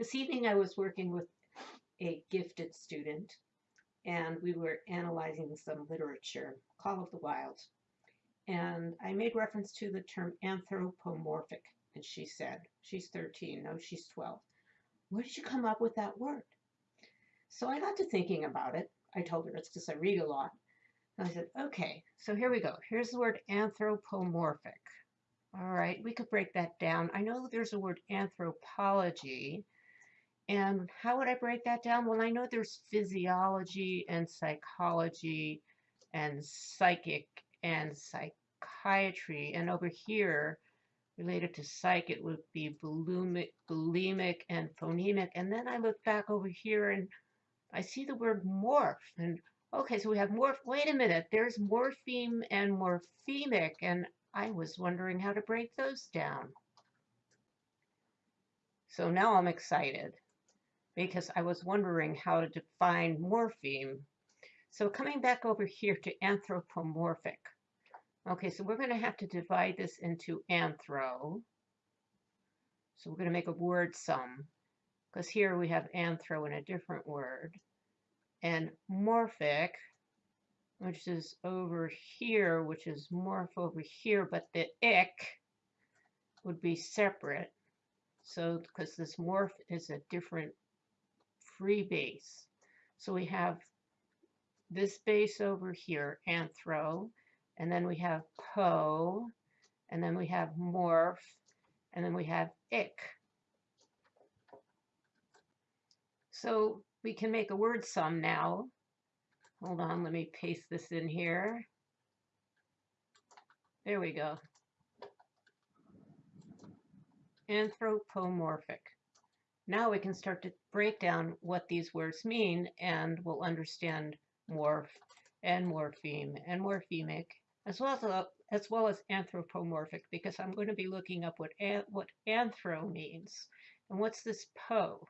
This evening I was working with a gifted student and we were analyzing some literature, Call of the Wild. And I made reference to the term anthropomorphic. And she said, she's 13, no, she's 12. Where did you come up with that word? So I got to thinking about it. I told her it's because I read a lot. And I said, okay, so here we go. Here's the word anthropomorphic. All right, we could break that down. I know there's a word anthropology. And how would I break that down? Well, I know there's physiology and psychology and psychic and psychiatry. And over here, related to psych, it would be bulimic, bulimic and phonemic. And then I look back over here and I see the word morph. And okay, so we have morph. Wait a minute, there's morpheme and morphemic. And I was wondering how to break those down. So now I'm excited because I was wondering how to define morpheme. So coming back over here to anthropomorphic. Okay, so we're going to have to divide this into anthro. So we're going to make a word sum because here we have anthro in a different word. And morphic, which is over here, which is morph over here, but the ick would be separate. So because this morph is a different free base. So we have this base over here, anthro, and then we have po, and then we have morph, and then we have ick. So we can make a word sum now. Hold on, let me paste this in here. There we go. Anthropomorphic. Now we can start to break down what these words mean and we'll understand morph and morpheme and morphemic as well as, as well as anthropomorphic because I'm going to be looking up what, an, what anthro means. And what's this po?